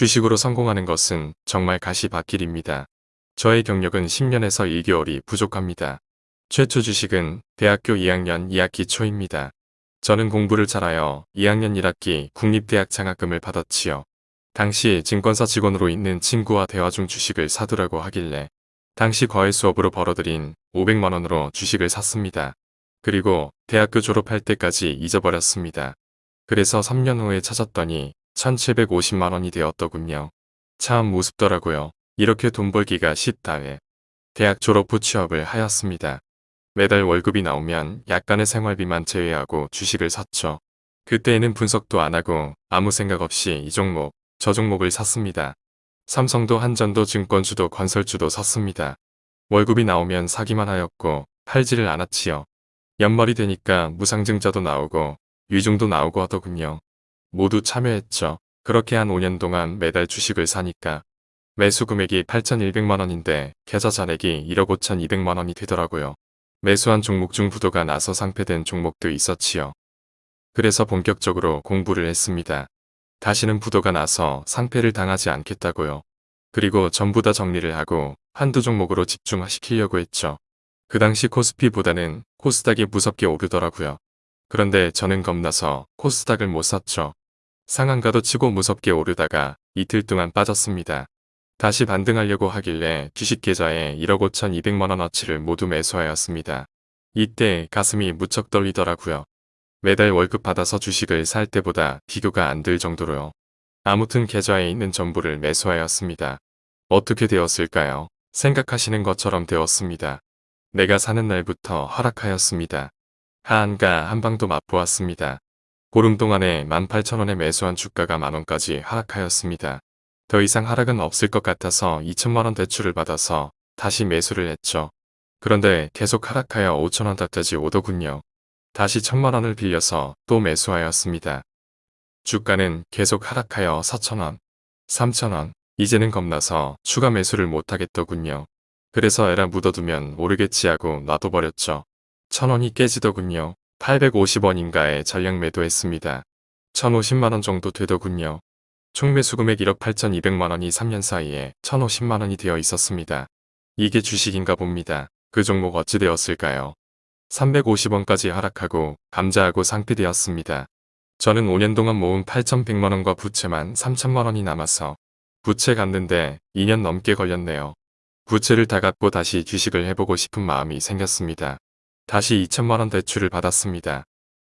주식으로 성공하는 것은 정말 가시밭길입니다. 저의 경력은 10년에서 1개월이 부족합니다. 최초 주식은 대학교 2학년 2학기 초입니다. 저는 공부를 잘하여 2학년 1학기 국립대학 장학금을 받았지요. 당시 증권사 직원으로 있는 친구와 대화 중 주식을 사두라고 하길래 당시 과외 수업으로 벌어들인 500만원으로 주식을 샀습니다. 그리고 대학교 졸업할 때까지 잊어버렸습니다. 그래서 3년 후에 찾았더니 1750만원이 되었더군요. 참 무섭더라고요. 이렇게 돈 벌기가 쉽다에 대학 졸업 후 취업을 하였습니다. 매달 월급이 나오면 약간의 생활비만 제외하고 주식을 샀죠. 그때에는 분석도 안 하고 아무 생각 없이 이 종목, 저 종목을 샀습니다. 삼성도 한전도 증권주도 건설주도 샀습니다. 월급이 나오면 사기만 하였고 팔지를 않았지요. 연말이 되니까 무상증자도 나오고 위중도 나오고 하더군요. 모두 참여했죠. 그렇게 한 5년 동안 매달 주식을 사니까 매수 금액이 8,100만원인데 계좌 잔액이 1억 5,200만원이 되더라고요. 매수한 종목 중 부도가 나서 상패된 종목도 있었지요. 그래서 본격적으로 공부를 했습니다. 다시는 부도가 나서 상패를 당하지 않겠다고요. 그리고 전부 다 정리를 하고 한두 종목으로 집중시키려고 했죠. 그 당시 코스피보다는 코스닥이 무섭게 오르더라고요. 그런데 저는 겁나서 코스닥을 못 샀죠. 상한가도 치고 무섭게 오르다가 이틀 동안 빠졌습니다. 다시 반등하려고 하길래 주식 계좌에 1억 5천2백만원어치를 모두 매수하였습니다. 이때 가슴이 무척 떨리더라고요. 매달 월급 받아서 주식을 살 때보다 비교가 안들 정도로요. 아무튼 계좌에 있는 전부를 매수하였습니다. 어떻게 되었을까요? 생각하시는 것처럼 되었습니다. 내가 사는 날부터 하락하였습니다. 하한가 한방도 맛보았습니다. 보름 동안에 18,000원에 매수한 주가가 만원까지 하락하였습니다. 더 이상 하락은 없을 것 같아서 2천만원 대출을 받아서 다시 매수를 했죠. 그런데 계속 하락하여 5천원 닥까지 오더군요. 다시 천만원을 빌려서 또 매수하였습니다. 주가는 계속 하락하여 4천원, 3천원, 이제는 겁나서 추가 매수를 못하겠더군요. 그래서 에라 묻어두면 오르겠지 하고 놔둬버렸죠. 천원이 깨지더군요. 850원인가에 전량 매도했습니다. 1050만원 정도 되더군요. 총 매수 금액 1억 8200만원이 3년 사이에 1050만원이 되어 있었습니다. 이게 주식인가 봅니다. 그 종목 어찌 되었을까요? 350원까지 하락하고 감자하고 상피되었습니다. 저는 5년 동안 모은 8100만원과 부채만 3000만원이 남아서 부채 갚는데 2년 넘게 걸렸네요. 부채를 다 갚고 다시 주식을 해보고 싶은 마음이 생겼습니다. 다시 2천만원 대출을 받았습니다.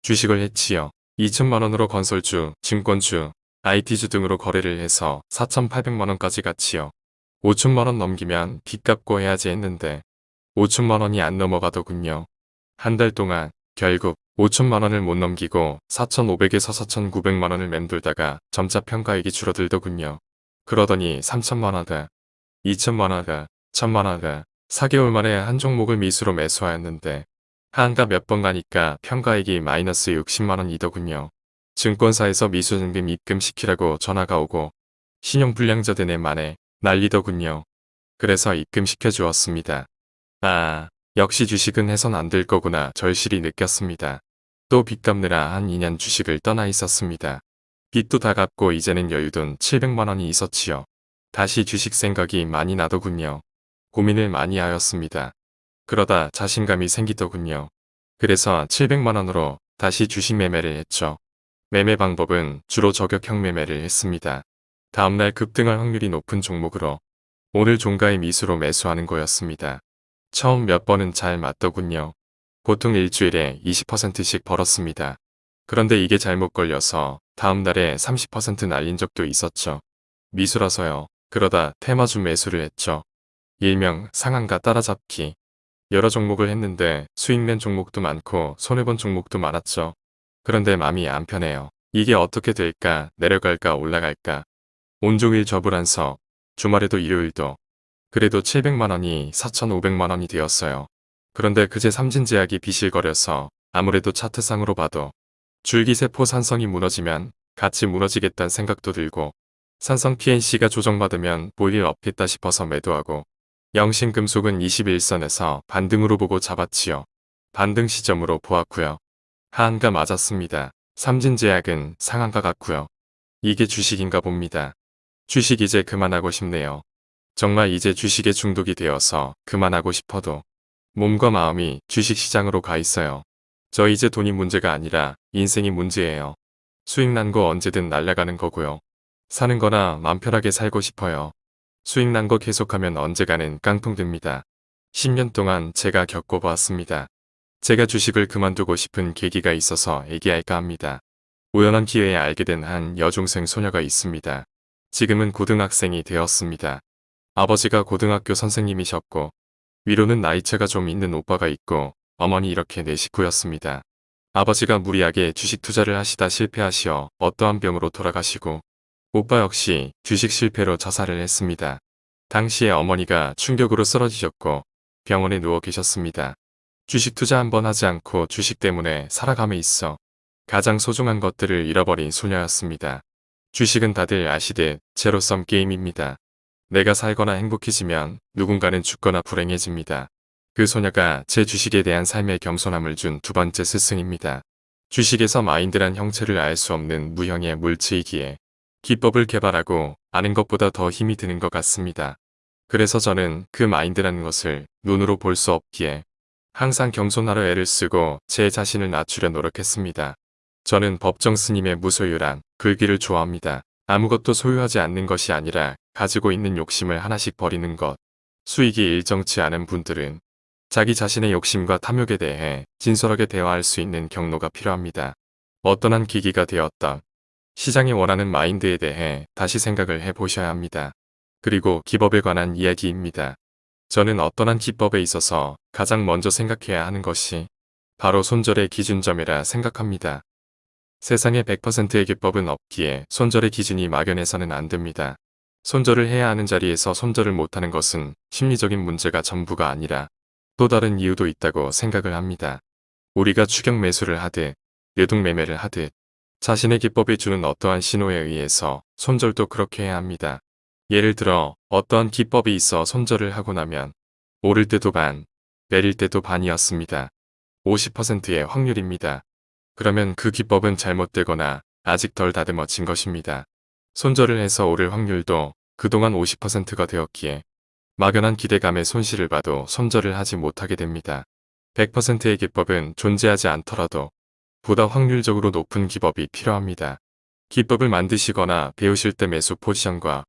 주식을 했지요. 2천만원으로 건설주, 증권주, IT주 등으로 거래를 해서 4,800만원까지 갔지요. 5천만원 넘기면 빚 갚고 해야지 했는데 5천만원이 안 넘어가더군요. 한 달 동안 결국 5천만원을 못 넘기고 4,500에서 4,900만원을 맴돌다가 점차 평가액이 줄어들더군요. 그러더니 3천만원다, 2천만원다, 1천만원다, 4개월 만에 한 종목을 미수로 매수하였는데 한가 몇 번 가니까 평가액이 마이너스 60만원이더군요. 증권사에서 미수증금 입금시키라고 전화가 오고 신용불량자 되네 만에 난리더군요. 그래서 입금시켜 주었습니다. 아, 역시 주식은 해선 안 될 거구나 절실히 느꼈습니다. 또 빚 갚느라 한 2년 주식을 떠나 있었습니다. 빚도 다 갚고 이제는 여유돈 700만원이 있었지요. 다시 주식 생각이 많이 나더군요. 고민을 많이 하였습니다. 그러다 자신감이 생기더군요. 그래서 700만원으로 다시 주식 매매를 했죠. 매매 방법은 주로 저격형 매매를 했습니다. 다음날 급등할 확률이 높은 종목으로 오늘 종가의 미수로 매수하는 거였습니다. 처음 몇 번은 잘 맞더군요. 보통 일주일에 20%씩 벌었습니다. 그런데 이게 잘못 걸려서 다음날에 30% 날린 적도 있었죠. 미수라서요. 그러다 테마주 매수를 했죠. 일명 상한가 따라잡기. 여러 종목을 했는데 수익낸 종목도 많고 손해본 종목도 많았죠. 그런데 마음이 안 편해요. 이게 어떻게 될까 내려갈까 올라갈까 온종일 저불안서 주말에도 일요일도 그래도 700만원이 4,500만원이 되었어요. 그런데 그제 삼진제약이 비실거려서 아무래도 차트상으로 봐도 줄기세포 산성이 무너지면 같이 무너지겠다는 생각도 들고 산성 PNC가 조정받으면 볼일 없겠다 싶어서 매도하고 영신금속은 21선에서 반등으로 보고 잡았지요. 반등 시점으로 보았고요. 하한가 맞았습니다. 삼진제약은 상한가 같고요. 이게 주식인가 봅니다. 주식 이제 그만하고 싶네요. 정말 이제 주식에 중독이 되어서 그만하고 싶어도 몸과 마음이 주식 시장으로 가 있어요. 저 이제 돈이 문제가 아니라 인생이 문제예요. 수익 난 거 언제든 날아가는 거고요. 사는 거나 맘 편하게 살고 싶어요. 수익 난 거 계속하면 언제가는 깡통 됩니다. 10년 동안 제가 겪어보았습니다. 제가 주식을 그만두고 싶은 계기가 있어서 얘기할까 합니다. 우연한 기회에 알게 된 한 여중생 소녀가 있습니다. 지금은 고등학생이 되었습니다. 아버지가 고등학교 선생님이셨고 위로는 나이차가 좀 있는 오빠가 있고 어머니 이렇게 네 식구였습니다. 아버지가 무리하게 주식 투자를 하시다 실패하시어 어떠한 병으로 돌아가시고 오빠 역시 주식 실패로 자살을 했습니다. 당시에 어머니가 충격으로 쓰러지셨고 병원에 누워 계셨습니다. 주식 투자 한번 하지 않고 주식 때문에 살아감에 있어 가장 소중한 것들을 잃어버린 소녀였습니다. 주식은 다들 아시듯 제로섬 게임입니다. 내가 살거나 행복해지면 누군가는 죽거나 불행해집니다. 그 소녀가 제 주식에 대한 삶의 겸손함을 준 두 번째 스승입니다. 주식에서 마인드란 형체를 알 수 없는 무형의 물체이기에 기법을 개발하고 아는 것보다 더 힘이 드는 것 같습니다. 그래서 저는 그 마인드라는 것을 눈으로 볼 수 없기에 항상 겸손하려 애를 쓰고 제 자신을 낮추려 노력했습니다. 저는 법정 스님의 무소유란 글귀를 좋아합니다. 아무것도 소유하지 않는 것이 아니라 가지고 있는 욕심을 하나씩 버리는 것. 수익이 일정치 않은 분들은 자기 자신의 욕심과 탐욕에 대해 진솔하게 대화할 수 있는 경로가 필요합니다. 어떤 한 기기가 되었던 시장이 원하는 마인드에 대해 다시 생각을 해보셔야 합니다. 그리고 기법에 관한 이야기입니다. 저는 어떤 한 기법에 있어서 가장 먼저 생각해야 하는 것이 바로 손절의 기준점이라 생각합니다. 세상에 100%의 기법은 없기에 손절의 기준이 막연해서는 안 됩니다. 손절을 해야 하는 자리에서 손절을 못하는 것은 심리적인 문제가 전부가 아니라 또 다른 이유도 있다고 생각을 합니다. 우리가 추격 매수를 하듯 뇌동 매매를 하듯 자신의 기법이 주는 어떠한 신호에 의해서 손절도 그렇게 해야 합니다. 예를 들어 어떠한 기법이 있어 손절을 하고 나면 오를 때도 반, 내릴 때도 반이었습니다. 50%의 확률입니다. 그러면 그 기법은 잘못되거나 아직 덜 다듬어진 것입니다. 손절을 해서 오를 확률도 그동안 50%가 되었기에 막연한 기대감에 손실을 봐도 손절을 하지 못하게 됩니다. 100%의 기법은 존재하지 않더라도 보다 확률적으로 높은 기법이 필요합니다. 기법을 만드시거나 배우실 때 매수 포지션과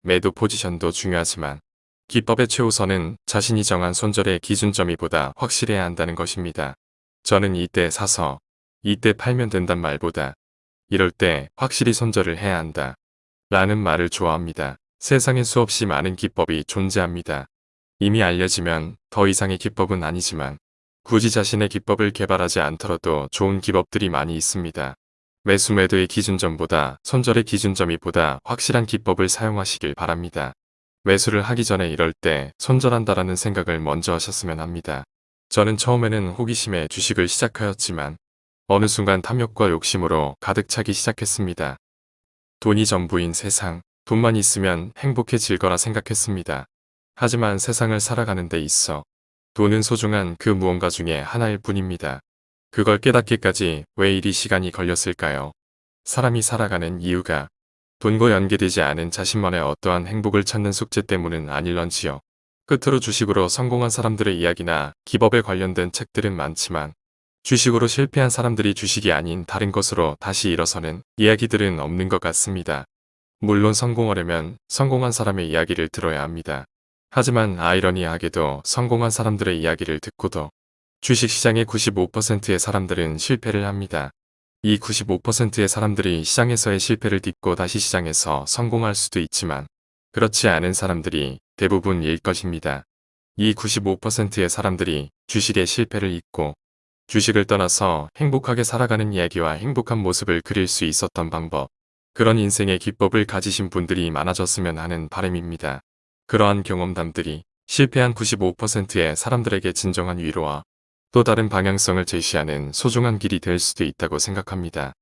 매도 포지션도 중요하지만 기법의 최우선은 자신이 정한 손절의 기준점이 보다 확실해야 한다는 것입니다. 저는 이때 사서 이때 팔면 된단 말보다 이럴 때 확실히 손절을 해야 한다. 라는 말을 좋아합니다. 세상에 수없이 많은 기법이 존재합니다. 이미 알려지면 더 이상의 기법은 아니지만 굳이 자신의 기법을 개발하지 않더라도 좋은 기법들이 많이 있습니다. 매수 매도의 기준점보다 손절의 기준점이 보다 확실한 기법을 사용하시길 바랍니다. 매수를 하기 전에 이럴 때 손절한다라는 생각을 먼저 하셨으면 합니다. 저는 처음에는 호기심에 주식을 시작하였지만 어느 순간 탐욕과 욕심으로 가득 차기 시작했습니다. 돈이 전부인 세상, 돈만 있으면 행복해질 거라 생각했습니다. 하지만 세상을 살아가는 데 있어 돈은 소중한 그 무언가 중에 하나일 뿐입니다. 그걸 깨닫기까지 왜 이리 시간이 걸렸을까요? 사람이 살아가는 이유가 돈과 연계되지 않은 자신만의 어떠한 행복을 찾는 숙제 때문은 아닐런지요. 끝으로 주식으로 성공한 사람들의 이야기나 기법에 관련된 책들은 많지만 주식으로 실패한 사람들이 주식이 아닌 다른 것으로 다시 일어서는 이야기들은 없는 것 같습니다. 물론 성공하려면 성공한 사람의 이야기를 들어야 합니다. 하지만 아이러니하게도 성공한 사람들의 이야기를 듣고도 주식시장의 95%의 사람들은 실패를 합니다. 이 95%의 사람들이 시장에서의 실패를 딛고 다시 시장에서 성공할 수도 있지만 그렇지 않은 사람들이 대부분일 것입니다. 이 95%의 사람들이 주식의 실패를 잊고 주식을 떠나서 행복하게 살아가는 이야기와 행복한 모습을 그릴 수 있었던 방법, 그런 인생의 기법을 가지신 분들이 많아졌으면 하는 바람입니다. 그러한 경험담들이 실패한 95%의 사람들에게 진정한 위로와 또 다른 방향성을 제시하는 소중한 길이 될 수도 있다고 생각합니다.